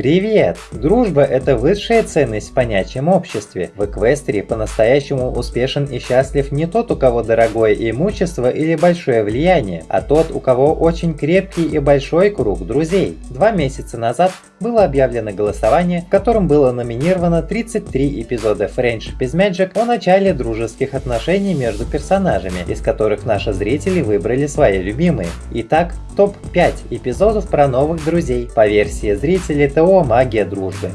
Привет! Дружба – это высшая ценность в понятием обществе. В Эквестере по-настоящему успешен и счастлив не тот, у кого дорогое имущество или большое влияние, а тот, у кого очень крепкий и большой круг друзей. Два месяца назад было объявлено голосование, в котором было номинировано 33 эпизода Friendship is Magic о начале дружеских отношений между персонажами, из которых наши зрители выбрали свои любимые. Итак, топ-5 эпизодов про новых друзей по версии зрителей ТО ТО «Магия дружбы».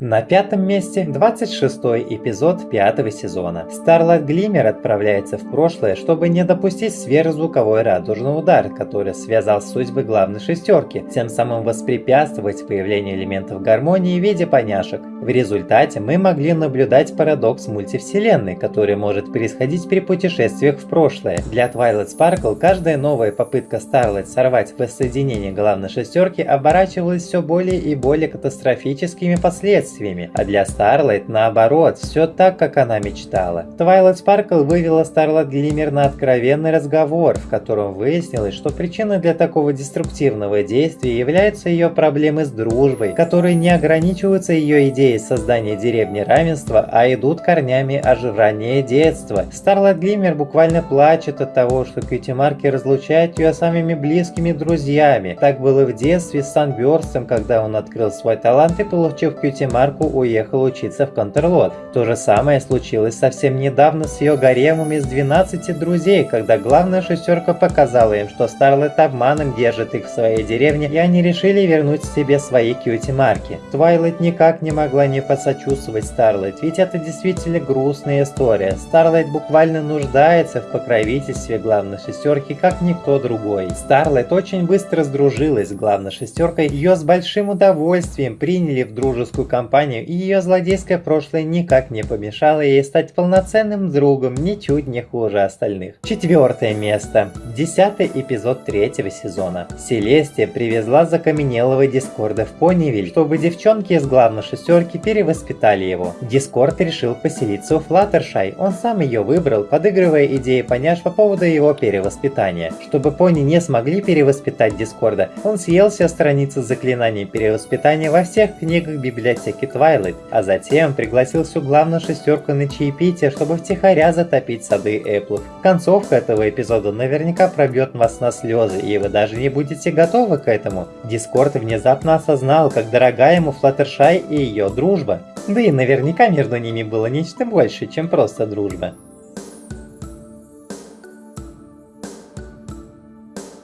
На пятом месте 26 эпизод пятого сезона. Starlight Glimmer отправляется в прошлое, чтобы не допустить сверхзвуковой радужный удар, который связал судьбы главной шестерки, тем самым воспрепятствовать появлению элементов гармонии в виде поняшек. В результате мы могли наблюдать парадокс мультивселенной, который может происходить при путешествиях в прошлое. Для Twilight Sparkle каждая новая попытка Starlight сорвать воссоединение главной шестерки оборачивалась все более и более катастрофическими последствиями последствиями, а для Starlight наоборот, все так, как она мечтала. Twilight Sparkle вывела Starlight Glimmer на откровенный разговор, в котором выяснилось, что причиной для такого деструктивного действия являются ее проблемы с дружбой, которые не ограничиваются ее идеей создания деревни равенства, а идут корнями аж в детство. Starlight Glimmer буквально плачет от того, что Cutie Mark и разлучает ее самыми близкими друзьями. Так было в детстве с Санбёрстом, когда он открыл свой талант и получив Cutie Mark у уехал учиться в Кантерлот. То же самое случилось совсем недавно с ее гаремом из 12 друзей, когда главная шестерка показала им, что Старлайт обманом держит их в своей деревне, и они решили вернуть себе свои cutie mark и. Твайлайт никак не могла не посочувствовать Старлайт, ведь это действительно грустная история. Старлайт буквально нуждается в покровительстве главной шестерки, как никто другой. Старлайт очень быстро сдружилась с главной шестеркой, ее с большим удовольствием приняли в дружескую компанию компанию, и ее злодейское прошлое никак не помешало ей стать полноценным другом, ничуть не хуже остальных. Четвертое место. Десятый эпизод третьего сезона. Селестия привезла закаменелого Дискорда в Понивиль, чтобы девчонки из главной шестерки перевоспитали его. Дискорд решил поселиться у Флаттершай, он сам ее выбрал, подыгрывая идеи поняш по поводу его перевоспитания. Чтобы пони не смогли перевоспитать Дискорда, он съел все страницы заклинаний перевоспитания во всех книгах библиотеки Джеки Твайлайт, а затем пригласил всю главную шестерку на чаепитие, чтобы втихаря затопить сады Эпплов. Концовка этого эпизода наверняка пробьет вас на слезы, и вы даже не будете готовы к этому. Дискорд внезапно осознал, как дорога ему Флаттершай и ее дружба. Да и наверняка между ними было нечто большее, чем просто дружба.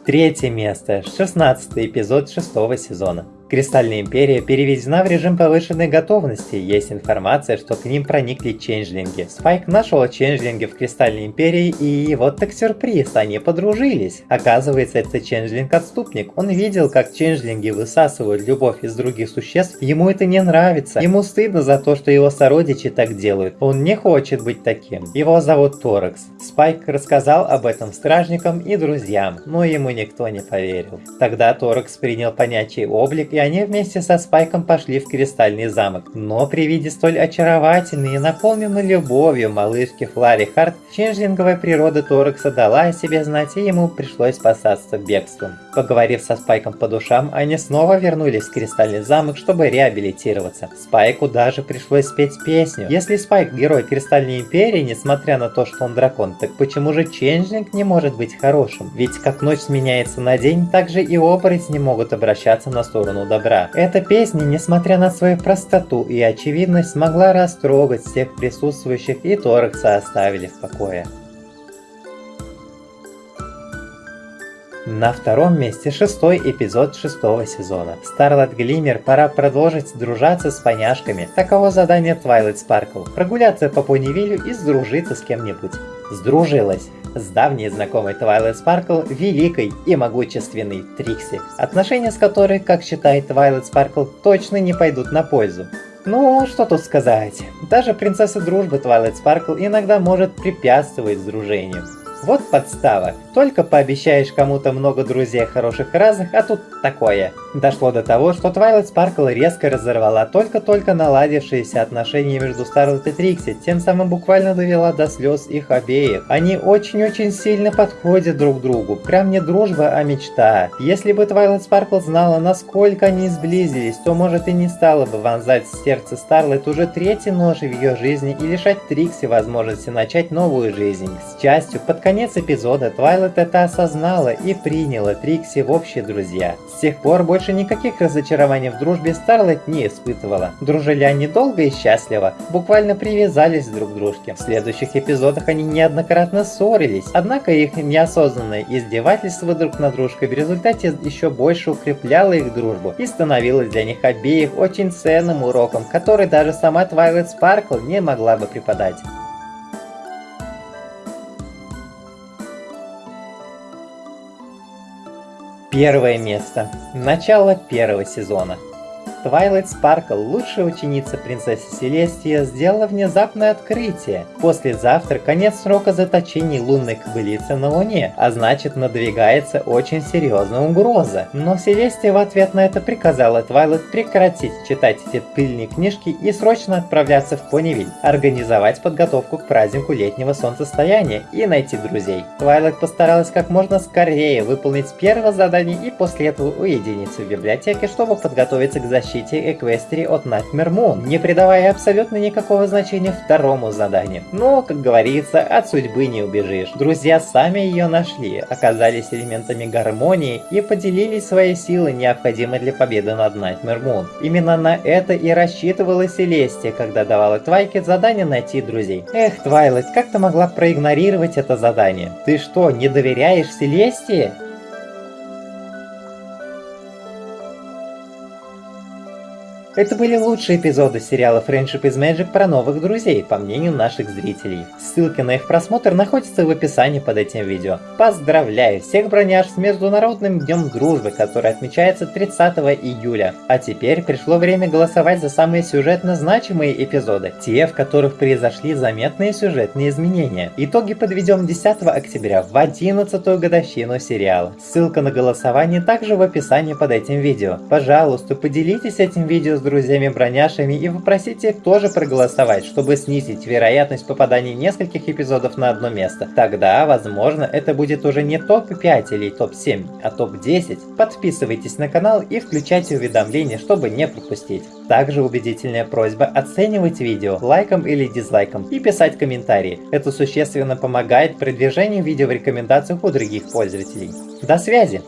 Третье место. 16 эпизод шестого сезона. Кристальная Империя переведена в режим повышенной готовности. Есть информация, что к ним проникли ченджлинги. Спайк нашел ченджлинги в Кристальной Империи и вот так сюрприз, они подружились. Оказывается, это ченджлинг-отступник. Он видел, как ченджлинги высасывают любовь из других существ. Ему это не нравится. Ему стыдно за то, что его сородичи так делают. Он не хочет быть таким. Его зовут Торекс. Спайк рассказал об этом стражникам и друзьям, но ему никто не поверил. Тогда Торекс принял понятие облик и они вместе со Спайком пошли в Кристальный замок. Но при виде столь очаровательной и наполненной любовью малышки Флари Харт, ченджлинговая природа Торекса дала о себе знать, и ему пришлось спасаться бегством. Поговорив со Спайком по душам, они снова вернулись в Кристальный замок, чтобы реабилитироваться. Спайку даже пришлось спеть песню. Если Спайк герой Кристальной Империи, несмотря на то, что он дракон, так почему же Ченджлинг не может быть хорошим? Ведь как ночь сменяется на день, так же и оборотни могут обращаться на сторону добра. Эта песня, несмотря на свою простоту и очевидность, смогла растрогать всех присутствующих и Торекса оставили в покое. На втором месте шестой эпизод шестого сезона. Starlight Glimmer пора продолжить дружаться с поняшками. Таково задание Twilight Sparkle. Прогуляться по Понивилю и сдружиться с кем-нибудь. Сдружилась с давней знакомой Twilight Sparkle, великой и могущественной Трикси, отношения с которой, как считает Twilight Sparkle, точно не пойдут на пользу. Ну, что тут сказать. Даже принцесса дружбы Twilight Sparkle иногда может препятствовать сдружению. Вот подстава. Только пообещаешь кому-то много друзей хороших разных, а тут такое. Дошло до того, что Twilight Sparkle резко разорвала только-только наладившиеся отношения между Старлет и Трикси, тем самым буквально довела до слез их обеих. Они очень-очень сильно подходят друг другу. Прям не дружба, а мечта. Если бы Twilight Sparkle знала, насколько они сблизились, то может и не стала бы вонзать в сердце Старлет уже третий нож в ее жизни и лишать Трикси возможности начать новую жизнь. К счастью, под конец эпизода Твайлет это осознала и приняла Трикси в общие друзья. С тех пор больше никаких разочарований в дружбе Старлет не испытывала. Дружили они долго и счастливо, буквально привязались друг к дружке. В следующих эпизодах они неоднократно ссорились, однако их неосознанное издевательство друг над дружкой в результате еще больше укрепляло их дружбу и становилось для них обеих очень ценным уроком, который даже сама Twilight Sparkle не могла бы преподать. Первое место. Начало первого сезона. Твайлайт Спаркл, лучшая ученица принцессы Селестии, сделала внезапное открытие. Послезавтра конец срока заточения лунной кобылицы на Луне, а значит надвигается очень серьезная угроза. Но Селестия в ответ на это приказала Твайлайт прекратить читать эти пыльные книжки и срочно отправляться в Понивиль, организовать подготовку к празднику летнего солнцестояния и найти друзей. Твайлайт постаралась как можно скорее выполнить первое задание и после этого уединиться в библиотеке, чтобы подготовиться к защите защите Эквестрии от Nightmare Moon, не придавая абсолютно никакого значения второму заданию. Но, как говорится, от судьбы не убежишь. Друзья сами ее нашли, оказались элементами гармонии и поделили свои силы, необходимые для победы над Nightmare Moon. Именно на это и рассчитывала Селестия, когда давала Твайке задание найти друзей. Эх, Твайлайт, как ты могла проигнорировать это задание? Ты что, не доверяешь Селестии? Это были лучшие эпизоды сериала Friendship is Magic про новых друзей, по мнению наших зрителей. Ссылки на их просмотр находятся в описании под этим видео. Поздравляю всех броняж с Международным Днем Дружбы, который отмечается 30 июля. А теперь пришло время голосовать за самые сюжетно значимые эпизоды, те, в которых произошли заметные сюжетные изменения. Итоги подведем 10 октября в 11 годовщину сериала. Ссылка на голосование также в описании под этим видео. Пожалуйста, поделитесь этим видео с друзьями-броняшами и попросите их тоже проголосовать, чтобы снизить вероятность попадания нескольких эпизодов на одно место. Тогда, возможно, это будет уже не топ-5 или топ-7, а топ-10. Подписывайтесь на канал и включайте уведомления, чтобы не пропустить. Также убедительная просьба оценивать видео лайком или дизлайком и писать комментарии. Это существенно помогает продвижению видео в рекомендациях у других пользователей. До связи!